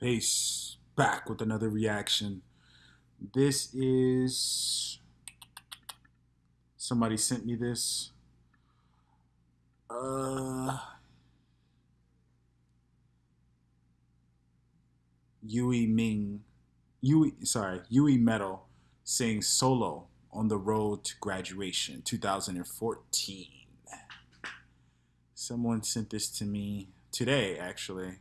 Peace. Back with another reaction. This is. Somebody sent me this. Uh. Yui Ming. Yui, sorry, Yui Metal sings solo on the road to graduation 2014 someone sent this to me today actually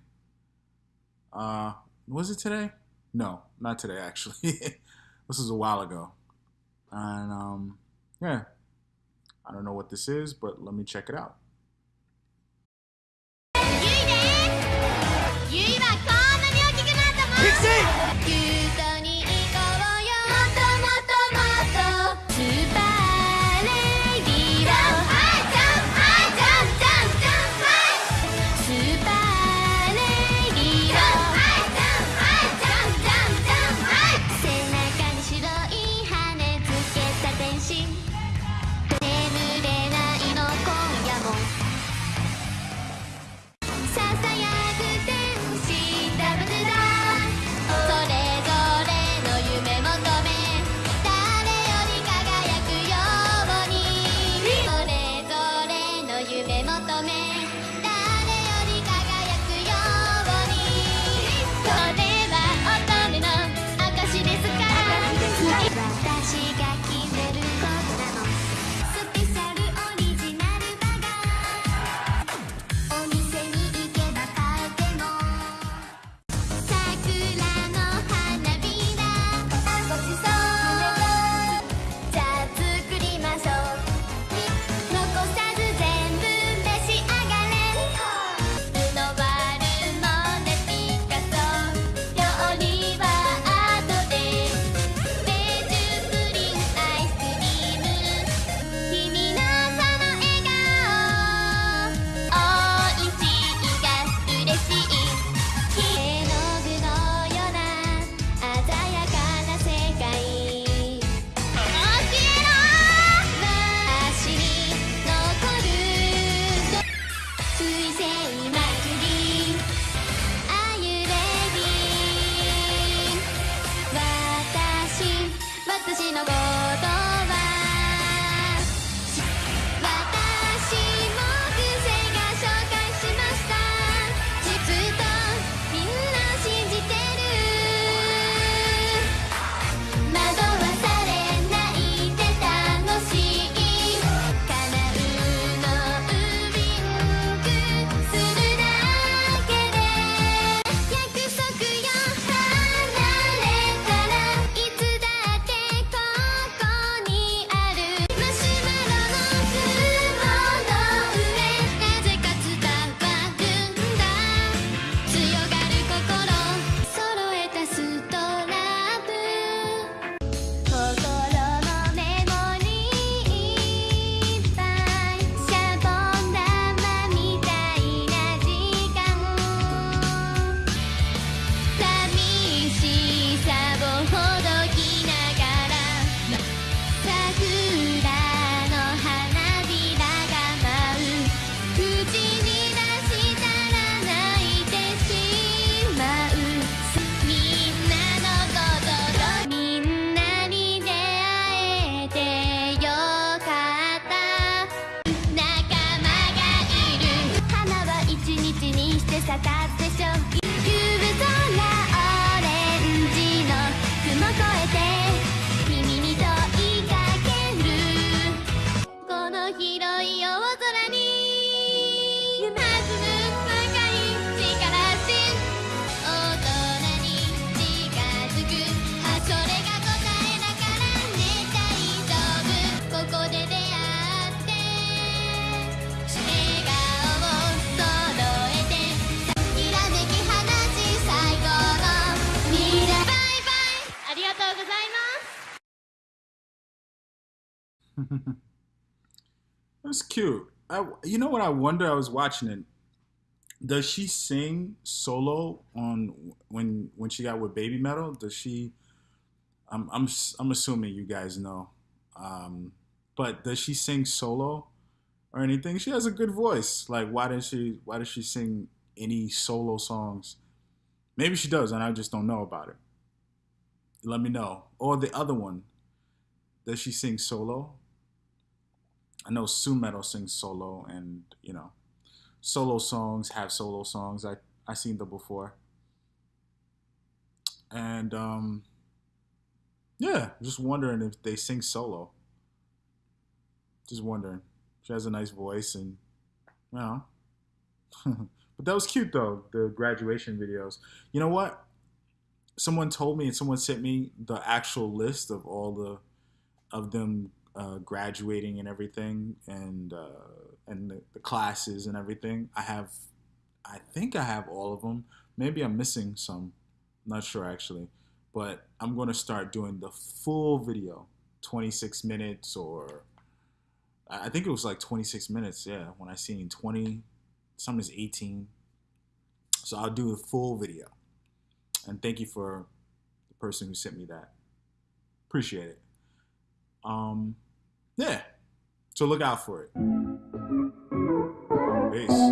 uh, was it today? No, not today actually. this is a while ago. And um, yeah, I don't know what this is, but let me check it out. That's cute. I, you know what I wonder? I was watching it. Does she sing solo on when when she got with Babymetal? Does she? I'm I'm I'm assuming you guys know, um, but does she sing solo or anything? She has a good voice. Like why does she why does she sing any solo songs? Maybe she does, and I just don't know about it. Let me know. Or the other one, does she sing solo? I know Su Metal sings solo, and you know, solo songs have solo songs. I I seen them before, and um, yeah, just wondering if they sing solo. Just wondering. She has a nice voice, and you know. but that was cute though. The graduation videos. You know what? Someone told me, and someone sent me the actual list of all the of them uh, graduating and everything, and uh, and the, the classes and everything. I have, I think I have all of them. Maybe I'm missing some. not sure actually, but I'm going to start doing the full video, 26 minutes or I think it was like 26 minutes. Yeah, when I seen 20, some is 18. So I'll do the full video. And thank you for the person who sent me that. Appreciate it. Um. So look out for it. Peace.